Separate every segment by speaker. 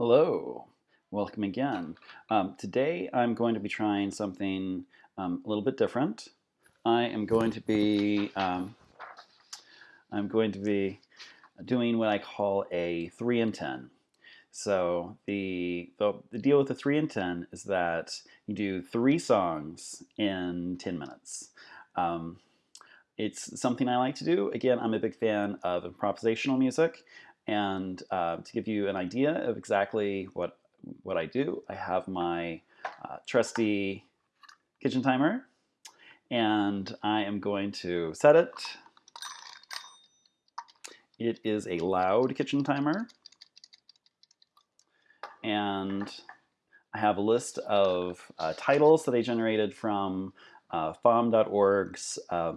Speaker 1: Hello, welcome again. Um, today I'm going to be trying something um, a little bit different. I am going to be um, I'm going to be doing what I call a 3 and 10. So the, the, the deal with the 3 and 10 is that you do three songs in 10 minutes. Um, it's something I like to do. Again, I'm a big fan of improvisational music, and uh, to give you an idea of exactly what, what I do, I have my uh, trusty kitchen timer and I am going to set it. It is a loud kitchen timer and I have a list of uh, titles that I generated from uh, FAWM.org's uh,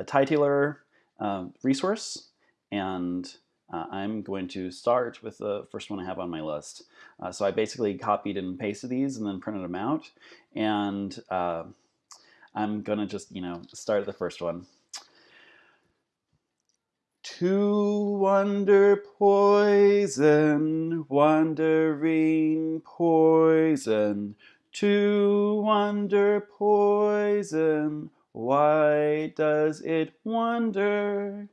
Speaker 1: titler uh, resource and uh, I'm going to start with the first one I have on my list. Uh, so I basically copied and pasted these and then printed them out. And uh, I'm going to just, you know, start the first one. To wonder poison, wandering poison, to wonder poison, why does it wander?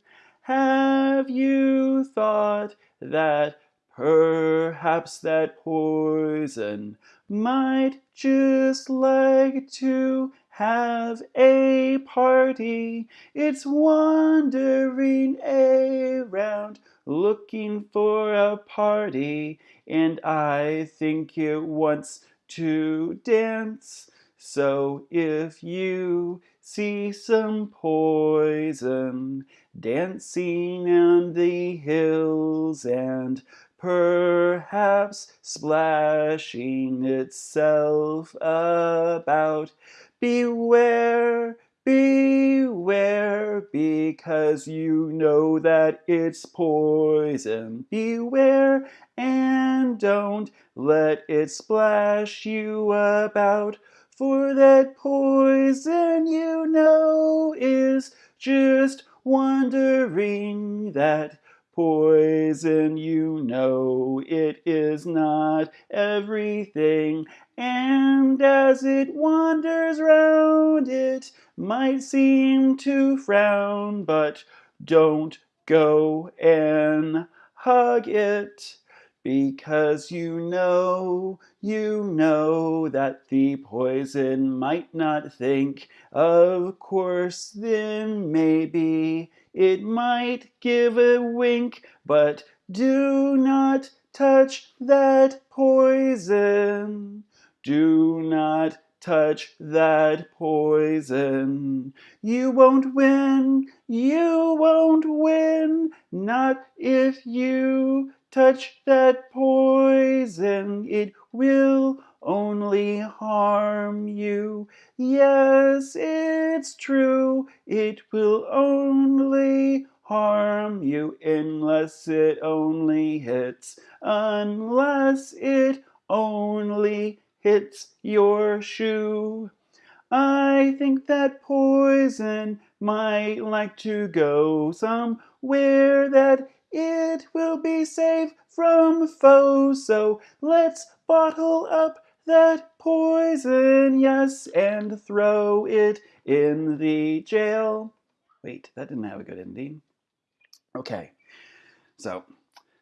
Speaker 1: Have you thought that perhaps that poison might just like to have a party? It's wandering around looking for a party and I think it wants to dance. So if you see some poison dancing on the hills and perhaps splashing itself about. Beware, beware, because you know that it's poison. Beware and don't let it splash you about, for that poison you know is just wondering that poison you know it is not everything. And as it wanders round it might seem to frown but don't go and hug it because you know, you know that the poison might not think. Of course, then maybe it might give a wink, but do not touch that poison. Do not touch that poison. You won't win, you won't win, not if you touch that poison, it will only harm you. Yes, it's true, it will only harm you unless it only hits, unless it only hits your shoe. I think that poison might like to go somewhere that it will be safe from foes, so let's bottle up that poison, yes, and throw it in the jail. Wait, that didn't have a good ending. Okay, so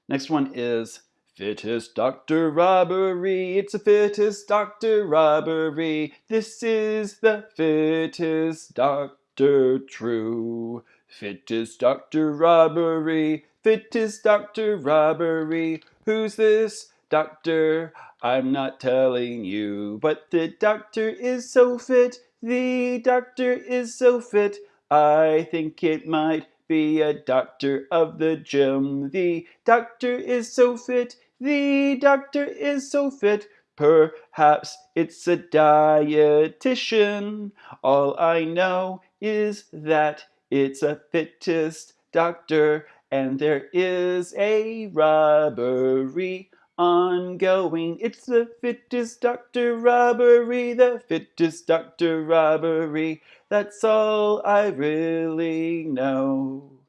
Speaker 1: next one is Fittest Doctor Robbery. It's a fittest Doctor Robbery. This is the fittest Doctor True. Fittest Doctor Robbery. Fittest Doctor Robbery. Who's this doctor? I'm not telling you, but the doctor is so fit. The doctor is so fit. I think it might be a doctor of the gym. The doctor is so fit. The doctor is so fit. Perhaps it's a dietitian. All I know is that it's a fittest doctor and there is a robbery ongoing. It's the fittest doctor robbery, the fittest doctor robbery. That's all I really know.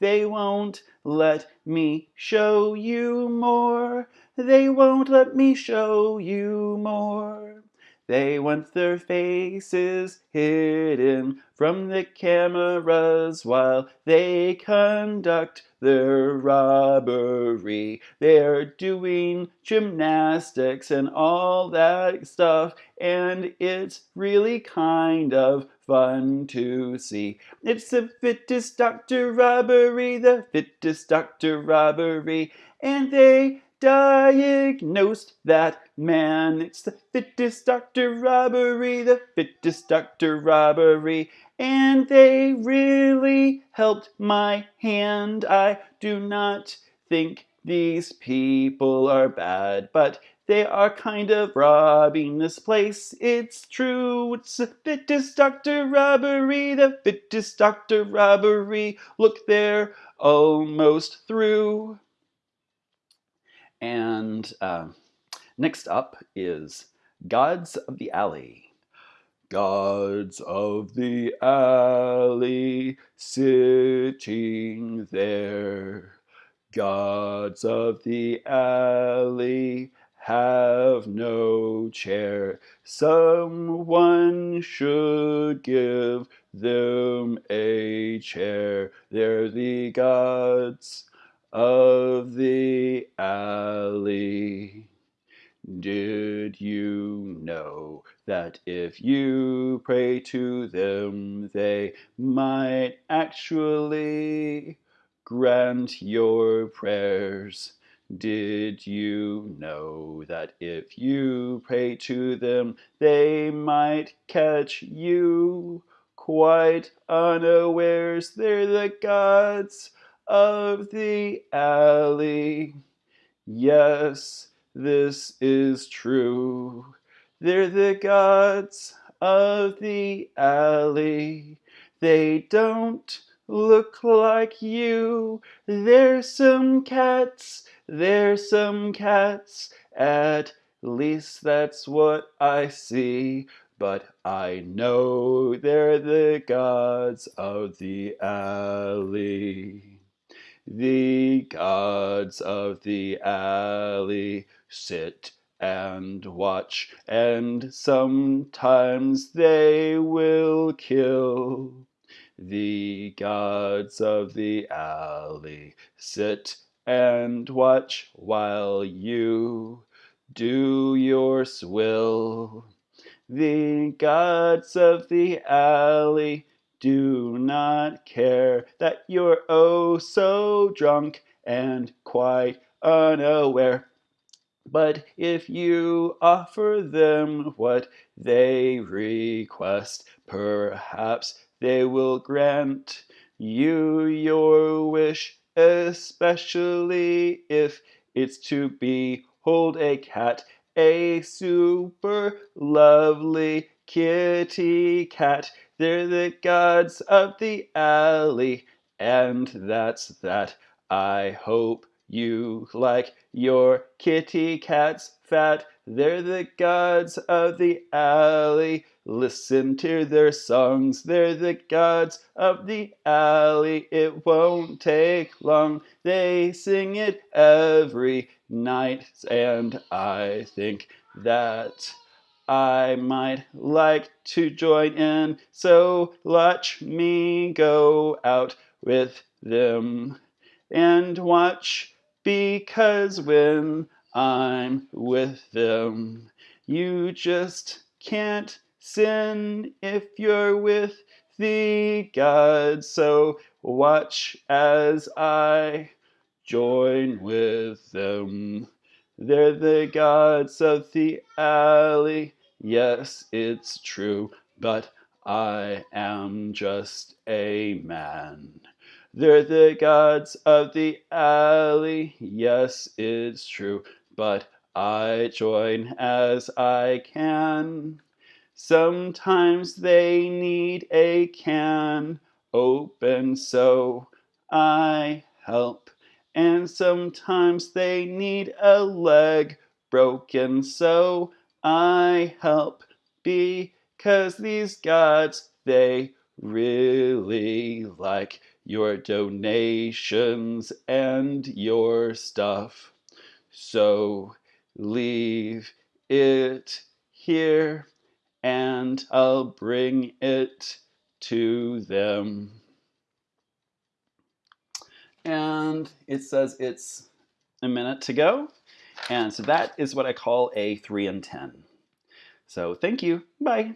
Speaker 1: They won't let me show you more. They won't let me show you more. They want their faces hidden from the cameras while they conduct their robbery. They're doing gymnastics and all that stuff, and it's really kind of fun to see. It's the fittest doctor robbery, the fittest doctor robbery, and they diagnosed that man. It's the fittest doctor robbery, the fittest doctor robbery. And they really helped my hand. I do not think these people are bad, but they are kind of robbing this place. It's true, it's the fittest doctor robbery, the fittest doctor robbery. Look, they're almost through. And uh, next up is Gods of the Alley. Gods of the alley sitting there. Gods of the alley have no chair. Someone should give them a chair. They're the gods of the. Did you know that if you pray to them, they might actually grant your prayers? Did you know that if you pray to them, they might catch you quite unawares? They're the gods of the alley. Yes, this is true. They're the gods of the alley. They don't look like you. There's some cats, there's some cats. At least that's what I see. But I know they're the gods of the alley. The gods of the alley sit and watch, and sometimes they will kill. The gods of the alley sit and watch while you do your swill. The gods of the alley do not care that you're oh so drunk and quite unaware. But if you offer them what they request, perhaps they will grant you your wish, especially if it's to behold a cat, a super lovely kitty cat. They're the gods of the alley, and that's that. I hope you like your kitty cats fat. They're the gods of the alley. Listen to their songs. They're the gods of the alley. It won't take long. They sing it every night, and I think that I might like to join in, so watch me go out with them and watch because when I'm with them, you just can't sin if you're with the gods. So watch as I join with them. They're the gods of the alley Yes, it's true, but I am just a man. They're the gods of the alley. Yes, it's true, but I join as I can. Sometimes they need a can open, so I help. And sometimes they need a leg broken, so I help because these gods, they really like your donations and your stuff. So leave it here and I'll bring it to them. And it says it's a minute to go. And so that is what I call a 3 and 10. So thank you. Bye.